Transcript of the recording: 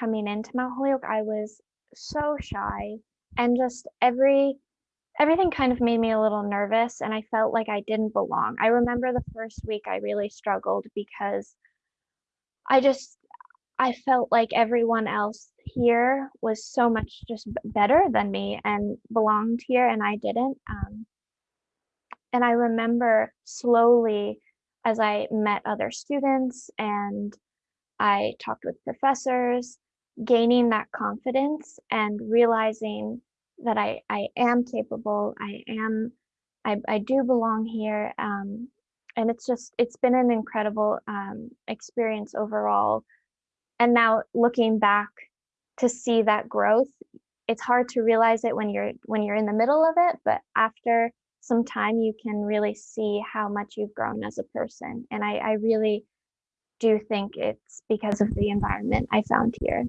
coming into Mount Holyoke, I was so shy and just every everything kind of made me a little nervous and I felt like I didn't belong. I remember the first week I really struggled because I just I felt like everyone else here was so much just better than me and belonged here and I didn't. Um, and I remember slowly as I met other students and I talked with professors, gaining that confidence and realizing that I, I am capable, I am, I, I do belong here. Um, and it's just, it's been an incredible um, experience overall. And now looking back to see that growth, it's hard to realize it when you're when you're in the middle of it, but after some time you can really see how much you've grown as a person. And I, I really do think it's because of the environment I found here.